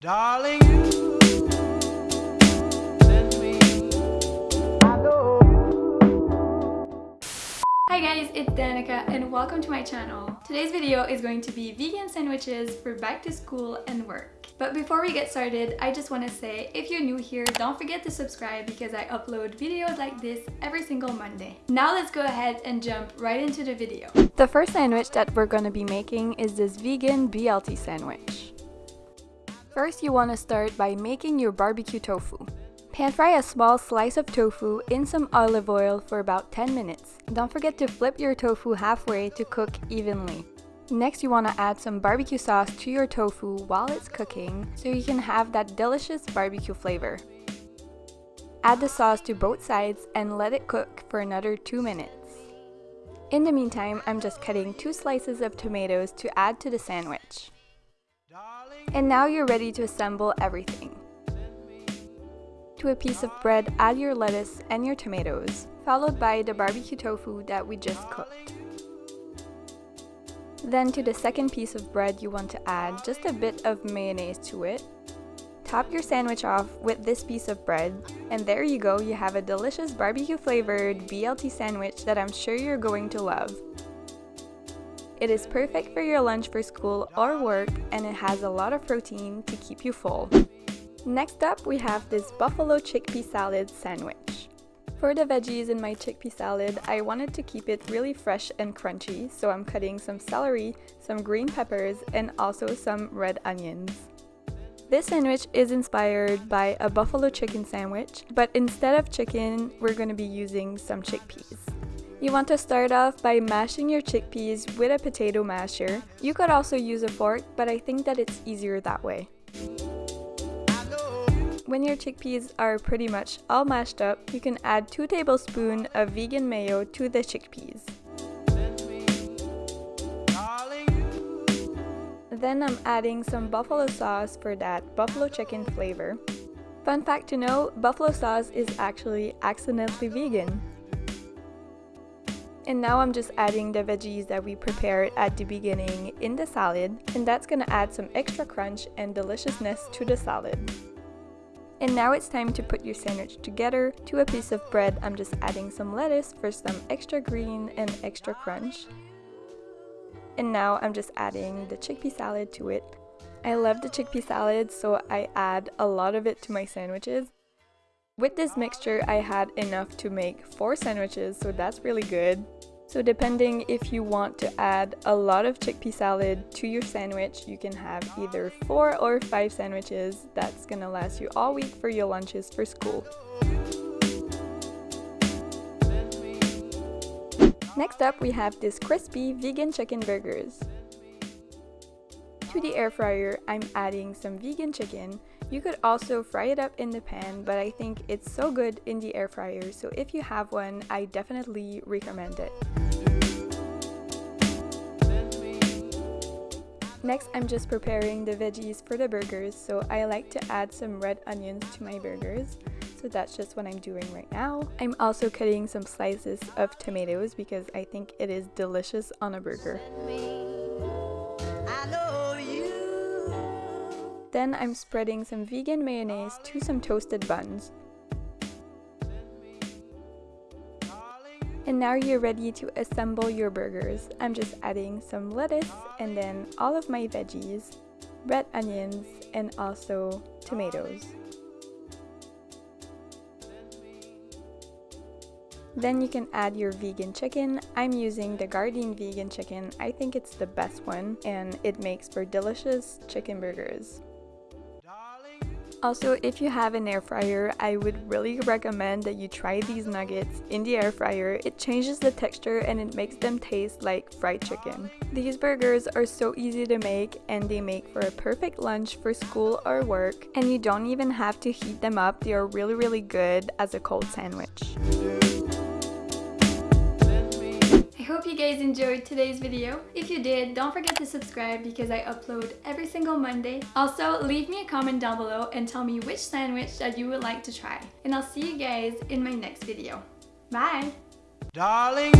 Darling, you send me. I know. Hi guys, it's Danica and welcome to my channel. Today's video is going to be vegan sandwiches for back to school and work. But before we get started, I just want to say if you're new here, don't forget to subscribe because I upload videos like this every single Monday. Now let's go ahead and jump right into the video. The first sandwich that we're going to be making is this vegan BLT sandwich. First, you want to start by making your barbecue tofu. Pan fry a small slice of tofu in some olive oil for about 10 minutes. Don't forget to flip your tofu halfway to cook evenly. Next, you want to add some barbecue sauce to your tofu while it's cooking so you can have that delicious barbecue flavor. Add the sauce to both sides and let it cook for another 2 minutes. In the meantime, I'm just cutting two slices of tomatoes to add to the sandwich. And now you're ready to assemble everything. To a piece of bread, add your lettuce and your tomatoes, followed by the barbecue tofu that we just cooked. Then to the second piece of bread, you want to add just a bit of mayonnaise to it. Top your sandwich off with this piece of bread, and there you go, you have a delicious barbecue flavored BLT sandwich that I'm sure you're going to love. It is perfect for your lunch for school or work and it has a lot of protein to keep you full. Next up, we have this buffalo chickpea salad sandwich. For the veggies in my chickpea salad, I wanted to keep it really fresh and crunchy, so I'm cutting some celery, some green peppers, and also some red onions. This sandwich is inspired by a buffalo chicken sandwich, but instead of chicken, we're going to be using some chickpeas. You want to start off by mashing your chickpeas with a potato masher. You could also use a fork, but I think that it's easier that way. When your chickpeas are pretty much all mashed up, you can add 2 tablespoons of vegan mayo to the chickpeas. Then I'm adding some buffalo sauce for that buffalo chicken flavor. Fun fact to know, buffalo sauce is actually accidentally vegan. And now I'm just adding the veggies that we prepared at the beginning in the salad and that's gonna add some extra crunch and deliciousness to the salad. And now it's time to put your sandwich together. To a piece of bread, I'm just adding some lettuce for some extra green and extra crunch. And now I'm just adding the chickpea salad to it. I love the chickpea salad, so I add a lot of it to my sandwiches. With this mixture, I had enough to make 4 sandwiches, so that's really good. So depending if you want to add a lot of chickpea salad to your sandwich, you can have either 4 or 5 sandwiches. That's gonna last you all week for your lunches for school. Next up, we have this crispy vegan chicken burgers. To the air fryer, I'm adding some vegan chicken. You could also fry it up in the pan, but I think it's so good in the air fryer, so if you have one, I definitely recommend it. Next, I'm just preparing the veggies for the burgers, so I like to add some red onions to my burgers. So that's just what I'm doing right now. I'm also cutting some slices of tomatoes because I think it is delicious on a burger. Then I'm spreading some vegan mayonnaise to some toasted buns. And now you're ready to assemble your burgers. I'm just adding some lettuce and then all of my veggies, red onions, and also tomatoes. Then you can add your vegan chicken. I'm using the Gardein vegan chicken. I think it's the best one and it makes for delicious chicken burgers. Also, if you have an air fryer, I would really recommend that you try these nuggets in the air fryer. It changes the texture and it makes them taste like fried chicken. These burgers are so easy to make and they make for a perfect lunch for school or work and you don't even have to heat them up. They are really really good as a cold sandwich guys enjoyed today's video. If you did, don't forget to subscribe because I upload every single Monday. Also, leave me a comment down below and tell me which sandwich that you would like to try. And I'll see you guys in my next video. Bye! Darling,